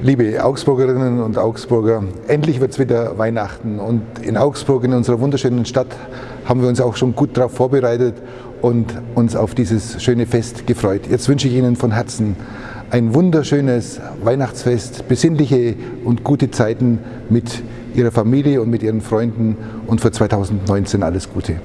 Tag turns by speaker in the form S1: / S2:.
S1: Liebe Augsburgerinnen und Augsburger, endlich wird es wieder Weihnachten und in Augsburg, in unserer wunderschönen Stadt, haben wir uns auch schon gut darauf vorbereitet und uns auf dieses schöne Fest gefreut. Jetzt wünsche ich Ihnen von Herzen ein wunderschönes Weihnachtsfest, besinnliche und gute Zeiten mit Ihrer Familie und mit Ihren Freunden und für 2019 alles Gute.